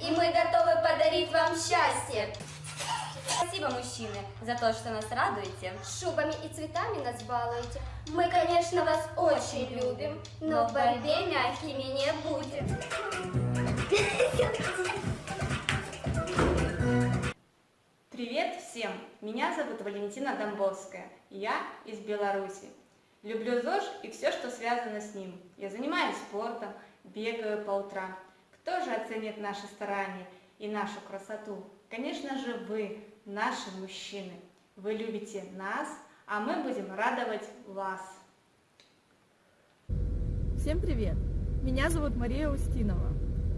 и мы готовы подарить вам счастье. Спасибо, мужчины, за то, что нас радуете. Шубами и цветами нас балуете. Мы, конечно, вас очень любим, но в борьбе мягкими не будем. Привет всем! Меня зовут Валентина Домбовская. Я из Беларуси. Люблю ЗОЖ и все, что связано с ним. Я занимаюсь спортом, бегаю по утрам. Кто же оценит наши старания и нашу красоту? Конечно же вы, наши мужчины. Вы любите нас, а мы будем радовать вас. Всем привет! Меня зовут Мария Устинова.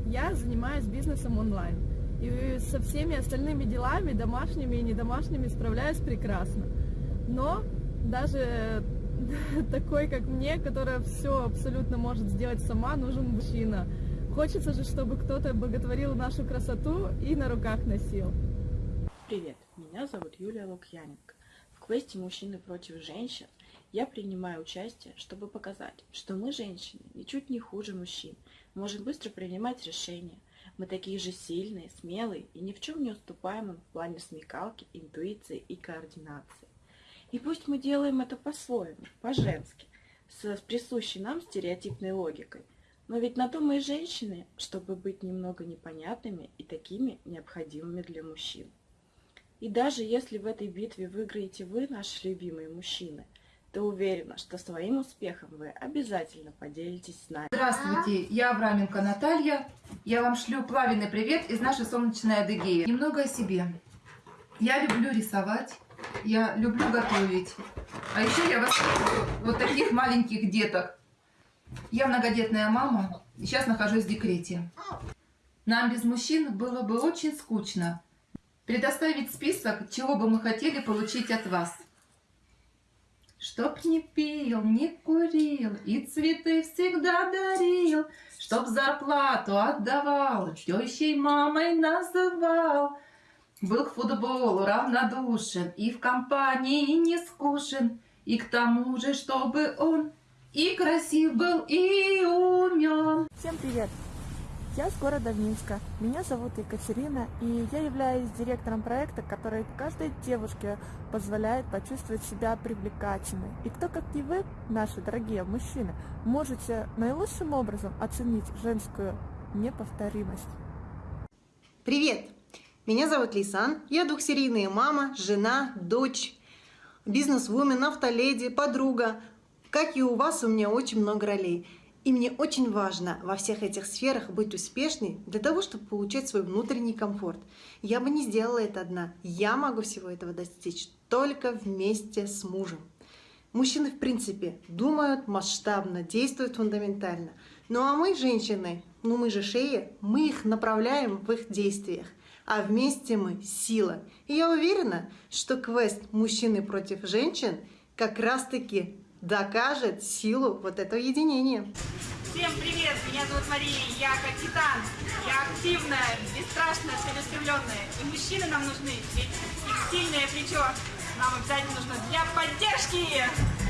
Я занимаюсь бизнесом онлайн. И со всеми остальными делами, домашними и недомашними, справляюсь прекрасно. Но даже такой, как мне, которая все абсолютно может сделать сама, нужен мужчина. Хочется же, чтобы кто-то боготворил нашу красоту и на руках носил. Привет, меня зовут Юлия Лукьяненко. В квесте «Мужчины против женщин» я принимаю участие, чтобы показать, что мы, женщины, ничуть не хуже мужчин, можем быстро принимать решения. Мы такие же сильные, смелые и ни в чем не уступаем им в плане смекалки, интуиции и координации. И пусть мы делаем это по-своему, по-женски, с присущей нам стереотипной логикой, но ведь на то мы и женщины, чтобы быть немного непонятными и такими необходимыми для мужчин. И даже если в этой битве выиграете вы, наши любимые мужчины, то уверена, что своим успехом вы обязательно поделитесь с нами. Здравствуйте, я Авраменко Наталья. Я вам шлю плавный привет из нашей солнечной Адыгеи. Немного о себе. Я люблю рисовать, я люблю готовить. А еще я воспитываю вот таких маленьких деток. Я многодетная мама, и сейчас нахожусь в декрете. Нам без мужчин было бы очень скучно. Предоставить список, чего бы мы хотели получить от вас. Чтоб не пил, не курил и цветы всегда дарил, Чтоб зарплату отдавал, тещей мамой называл. Был к футболу равнодушен и в компании не скушен, И к тому же, чтобы он и красив был, и умен. Всем привет! Я с города Минска. Меня зовут Екатерина, и я являюсь директором проекта, который каждой девушке позволяет почувствовать себя привлекательной. И кто, как не вы, наши дорогие мужчины, можете наилучшим образом оценить женскую неповторимость. Привет! Меня зовут Лисан, я двухсерийная мама, жена, дочь, бизнес-вумен, автоледи, подруга. Как и у вас, у меня очень много ролей. И мне очень важно во всех этих сферах быть успешной для того, чтобы получать свой внутренний комфорт. Я бы не сделала это одна. Я могу всего этого достичь только вместе с мужем. Мужчины, в принципе, думают масштабно, действуют фундаментально. Ну а мы, женщины, ну мы же шеи, мы их направляем в их действиях. А вместе мы сила. И я уверена, что квест «Мужчины против женщин» как раз-таки докажет силу вот этого единения. Всем привет! Меня зовут Мария, я титан. Я активная, бесстрашная, целеустремленная. И мужчины нам нужны, ведь их сильное плечо нам обязательно нужно для поддержки.